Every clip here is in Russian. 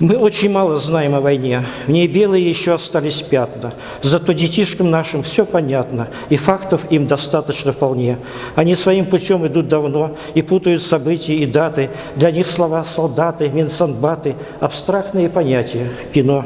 Мы очень мало знаем о войне. В ней белые еще остались пятна. Зато детишкам нашим все понятно, и фактов им достаточно вполне. Они своим путем идут давно и путают события и даты. Для них слова «солдаты», «минсанбаты» – абстрактные понятия, кино.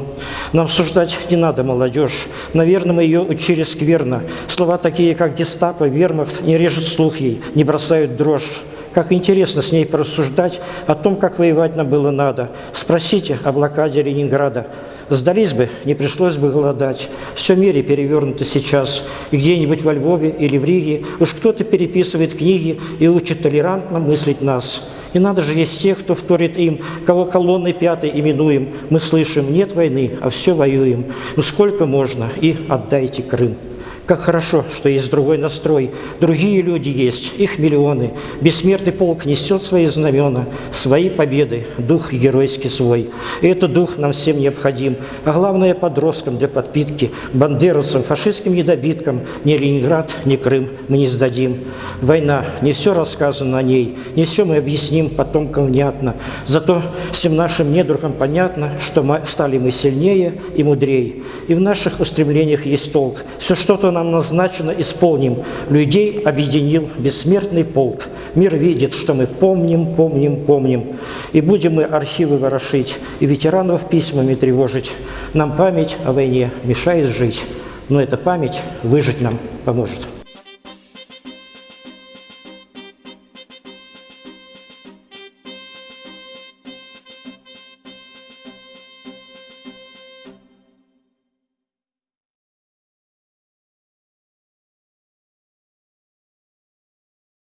Нам суждать не надо, молодежь. Наверное, мы ее учили скверно. Слова такие, как «гестапо», «вермахт» не режут слух ей, не бросают дрожь. Как интересно с ней порассуждать о том, как воевать нам было надо. Спросите о блокаде Ленинграда. Сдались бы, не пришлось бы голодать. Все в мире перевернуто сейчас. И где-нибудь во Львове или в Риге уж кто-то переписывает книги и учит толерантно мыслить нас. И надо же есть тех, кто вторит им, кого колонной пятой именуем. Мы слышим, нет войны, а все воюем. Ну сколько можно? И отдайте Крым. Как хорошо, что есть другой настрой. Другие люди есть, их миллионы. Бессмертный полк несет свои знамена, свои победы, дух геройский свой. И этот дух нам всем необходим. А главное, подросткам для подпитки, бандеровцам, фашистским недобиткам ни Ленинград, ни Крым мы не сдадим. Война, не все рассказано о ней, не все мы объясним потомкам внятно. Зато всем нашим недругам понятно, что мы стали мы сильнее и мудрее. И в наших устремлениях есть толк. Все что-то нам назначено, исполним. Людей объединил бессмертный полк. Мир видит, что мы помним, помним, помним. И будем мы архивы ворошить, и ветеранов письмами тревожить. Нам память о войне мешает жить, но эта память выжить нам поможет.